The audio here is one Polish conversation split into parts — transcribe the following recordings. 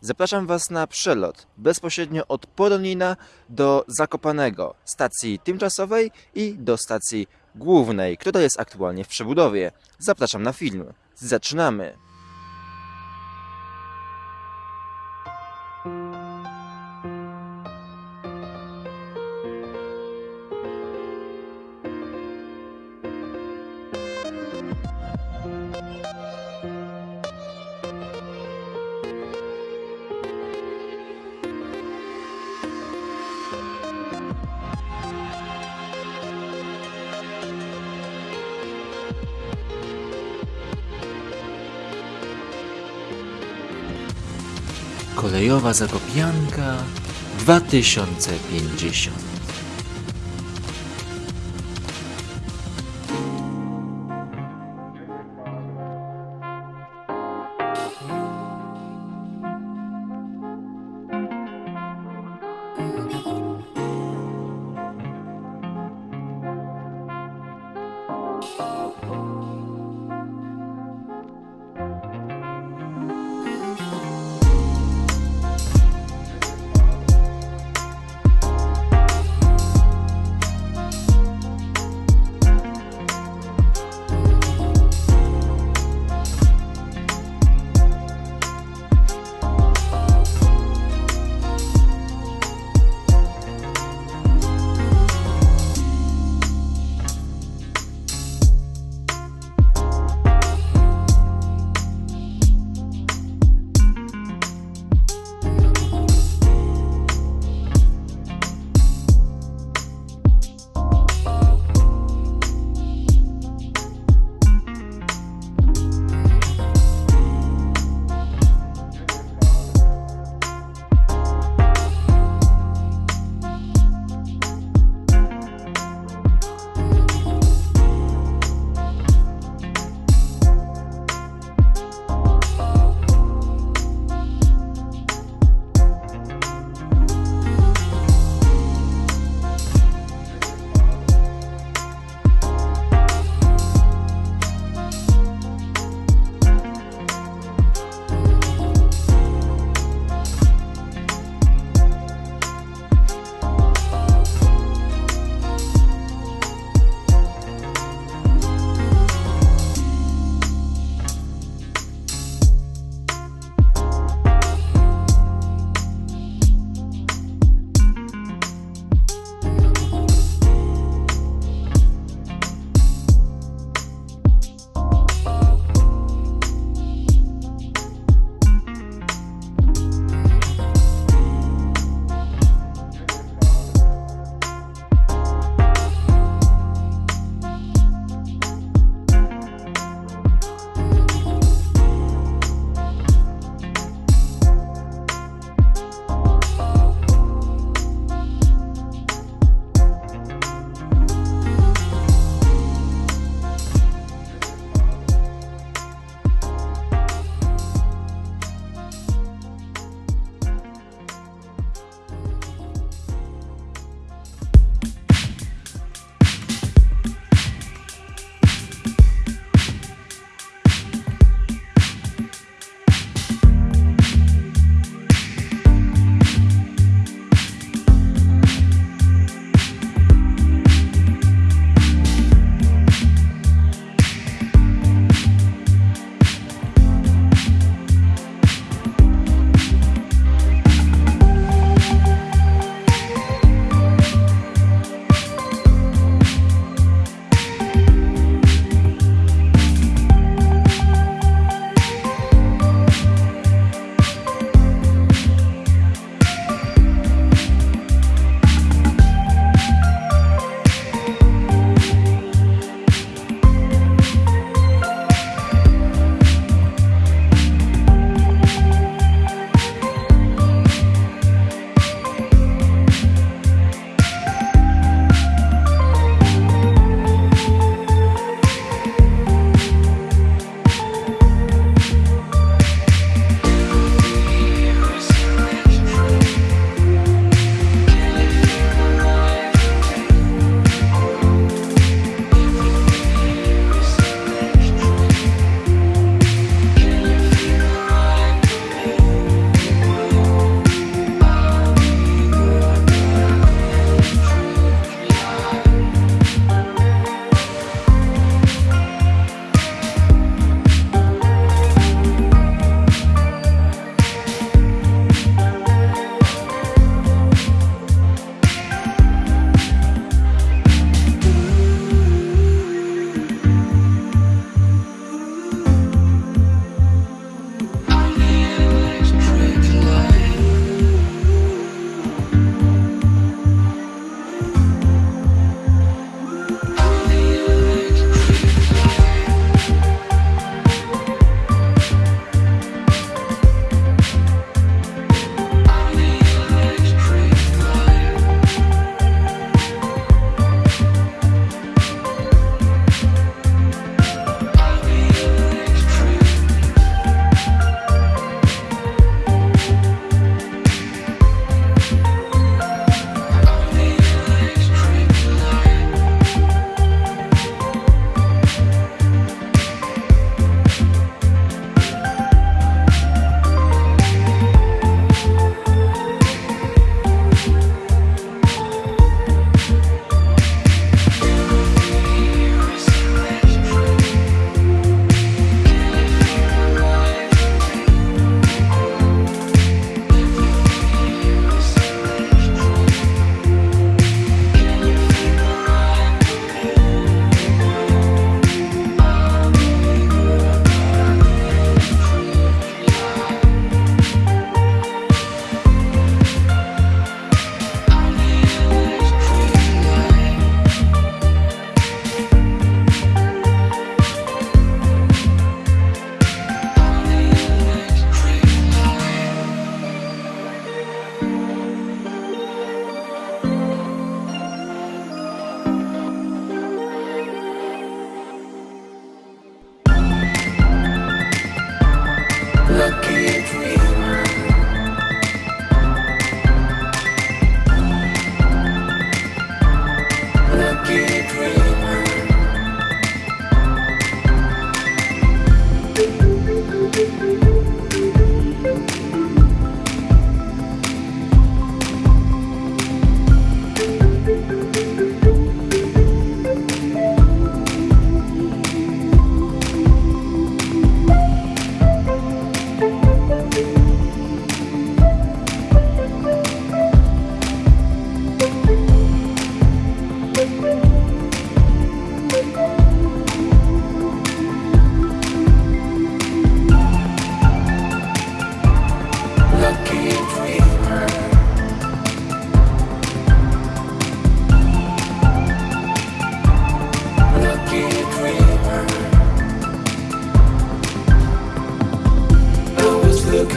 Zapraszam Was na przelot bezpośrednio od Poronina do Zakopanego, stacji tymczasowej i do stacji głównej, która jest aktualnie w przebudowie. Zapraszam na film. Zaczynamy! Kolejowa Zakopianka 2050 Thank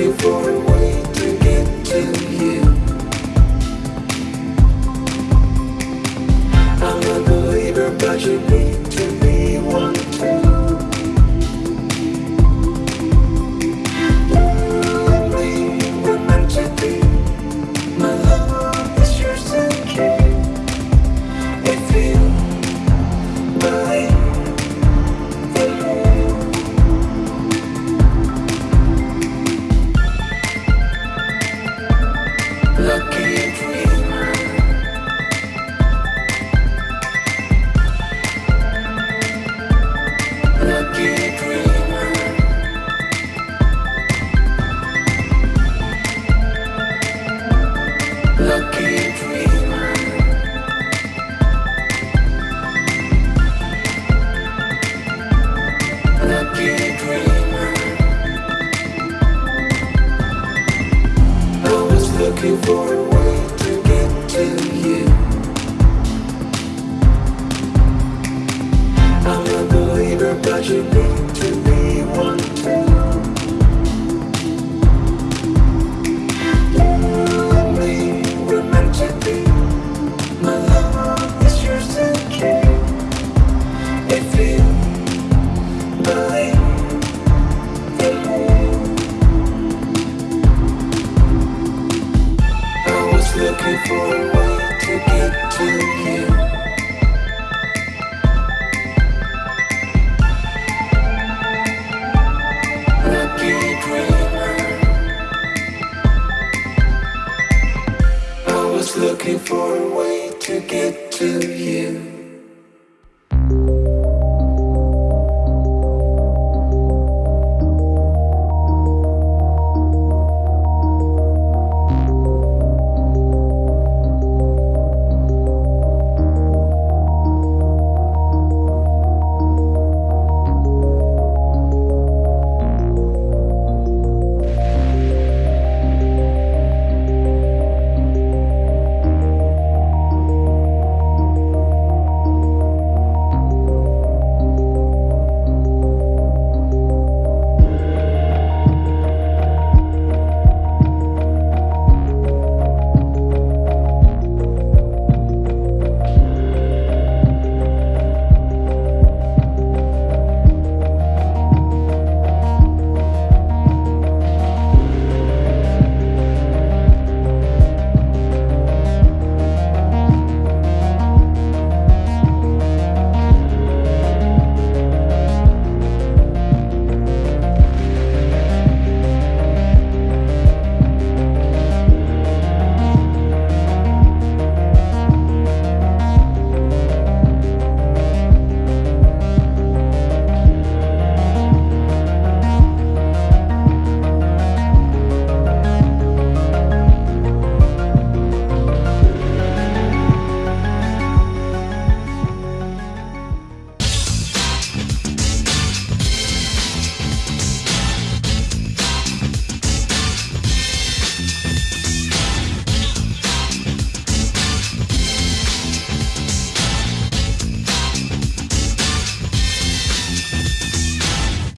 looking looking for a way to get to you.